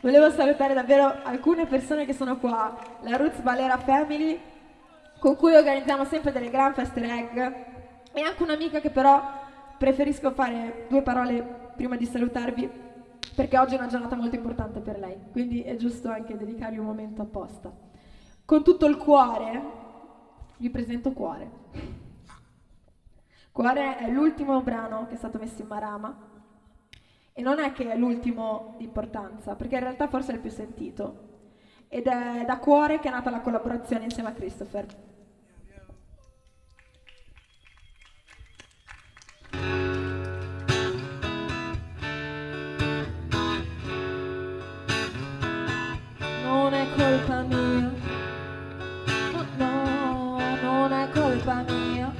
Volevo salutare davvero alcune persone che sono qua, la Roots Valera Family, con cui organizziamo sempre delle gran feste egg, e anche un'amica che però preferisco fare due parole prima di salutarvi, perché oggi è una giornata molto importante per lei, quindi è giusto anche dedicargli un momento apposta. Con tutto il cuore vi presento Cuore. Cuore è l'ultimo brano che è stato messo in Marama e non è che è l'ultimo di importanza, perché in realtà forse è il più sentito. Ed è da cuore che è nata la collaborazione insieme a Christopher. Non è colpa mia, no, no, non è colpa mia,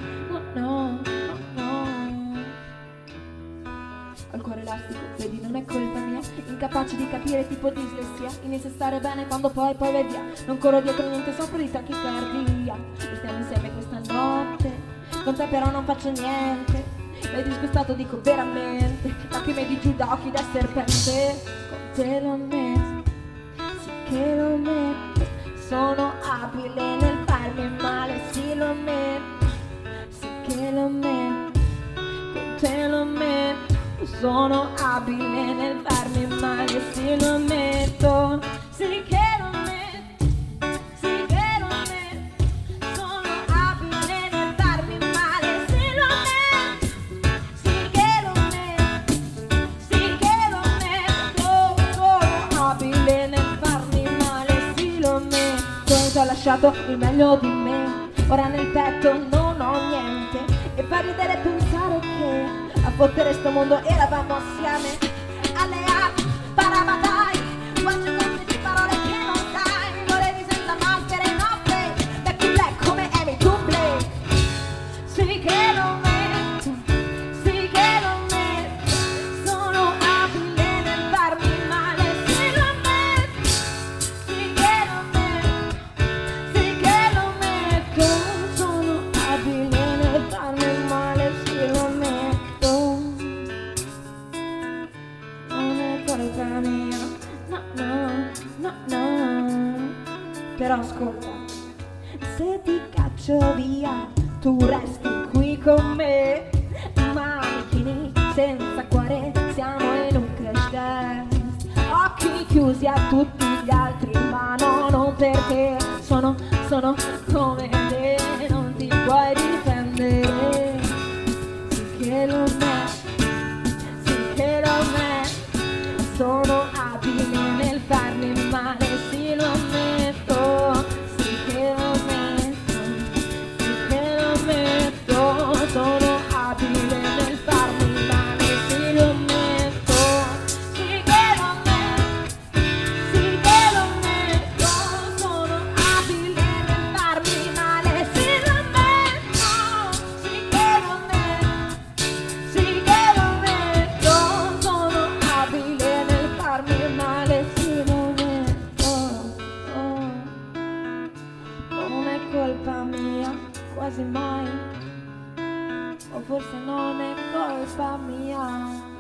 Al cuore elastico, vedi, non è colpa mia, incapace di capire tipo dislessia, inizia a stare bene quando poi poi vai via, non corro dietro niente, soffro di tachicardia, stiamo insieme questa notte, con te però non faccio niente, l'hai disgustato dico veramente, lacrime di Giuda, occhi da serpente, con te lo metto, sì che lo metto, sono abile sono abile nel farmi male, sì lo metto, sì che lo metto, sì che lo metto, sono abile nel farmi male, sì lo metto, sì che lo metto, sì che lo metto, sono abile nel farmi male, sì lo metto, ti ho lasciato il meglio di me, ora nel petto non fottere sto mondo eravamo assieme, Però ascolta, se ti caccio via, tu resti qui con me. Manichini senza cuore, siamo in un crash dance. Occhi chiusi a tutti gli altri, ma no, non perché sono, sono come O forse non è colpa mia.